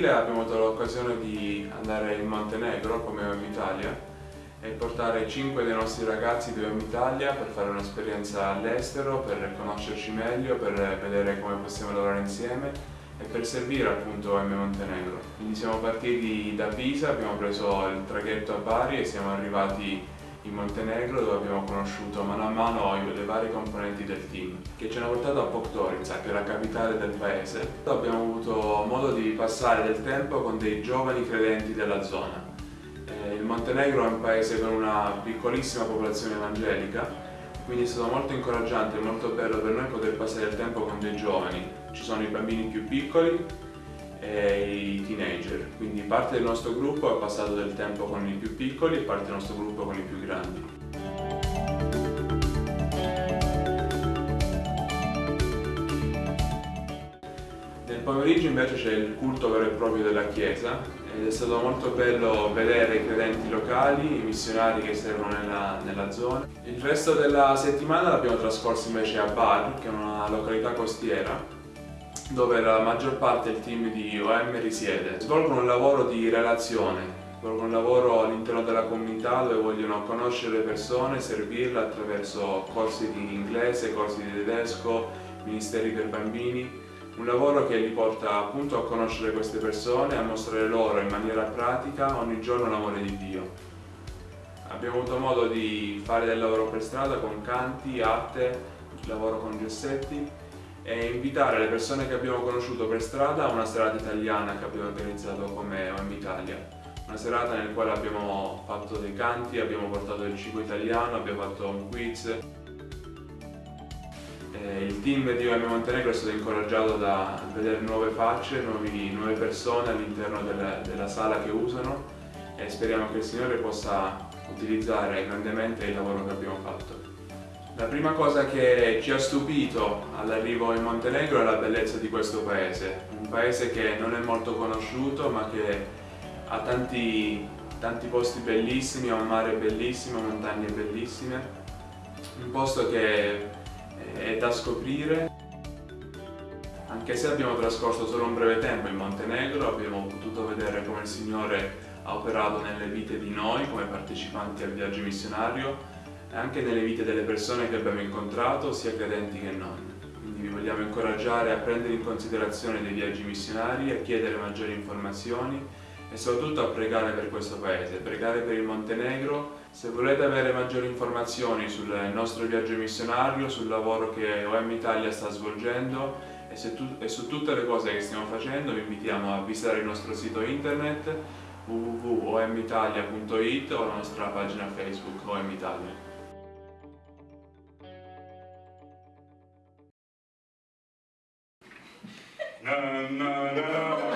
Aprile abbiamo avuto l'occasione di andare in Montenegro come OM Italia e portare 5 dei nostri ragazzi di OM Italia per fare un'esperienza all'estero, per conoscerci meglio, per vedere come possiamo lavorare insieme e per servire appunto OM Montenegro. Quindi siamo partiti da Pisa, abbiamo preso il traghetto a Bari e siamo arrivati in Montenegro dove abbiamo conosciuto mano a mano le varie componenti del team che ci hanno portato a Podgorica che è la capitale del paese. Abbiamo avuto modo di passare del tempo con dei giovani credenti della zona. Eh, il Montenegro è un paese con una piccolissima popolazione evangelica quindi è stato molto incoraggiante e molto bello per noi poter passare del tempo con dei giovani. Ci sono i bambini più piccoli e i teenager, quindi parte del nostro gruppo ha passato del tempo con i più piccoli e parte del nostro gruppo con i più grandi. Nel pomeriggio invece c'è il culto vero e proprio della chiesa ed è stato molto bello vedere i credenti locali, i missionari che servono nella, nella zona. Il resto della settimana l'abbiamo trascorso invece a Bar, che è una località costiera, dove la maggior parte del team di OM risiede. Svolgono un lavoro di relazione, svolgono un lavoro all'interno della comunità dove vogliono conoscere le persone, servirle attraverso corsi di inglese, corsi di tedesco, ministeri per bambini. Un lavoro che li porta appunto a conoscere queste persone, a mostrare loro in maniera pratica ogni giorno l'amore di Dio. Abbiamo avuto modo di fare del lavoro per strada con canti, arte, lavoro con gessetti e invitare le persone che abbiamo conosciuto per strada a una serata italiana che abbiamo organizzato come OM Italia. Una serata nel quale abbiamo fatto dei canti, abbiamo portato del cibo italiano, abbiamo fatto un quiz. Il team di OM Montenegro è stato incoraggiato da vedere nuove facce, nuovi, nuove persone all'interno della, della sala che usano e speriamo che il Signore possa utilizzare grandemente il lavoro che abbiamo fatto. La prima cosa che ci ha stupito all'arrivo in Montenegro è la bellezza di questo paese, un paese che non è molto conosciuto ma che ha tanti, tanti posti bellissimi, ha un mare bellissimo, montagne bellissime, un posto che è da scoprire. Anche se abbiamo trascorso solo un breve tempo in Montenegro, abbiamo potuto vedere come il Signore ha operato nelle vite di noi come partecipanti al viaggio missionario anche nelle vite delle persone che abbiamo incontrato, sia credenti che non. Quindi vi vogliamo incoraggiare a prendere in considerazione dei viaggi missionari, a chiedere maggiori informazioni e soprattutto a pregare per questo paese, pregare per il Montenegro. Se volete avere maggiori informazioni sul nostro viaggio missionario, sul lavoro che OM Italia sta svolgendo e, e su tutte le cose che stiamo facendo, vi invitiamo a visitare il nostro sito internet www.omitalia.it o la nostra pagina Facebook OM Italia. Na na na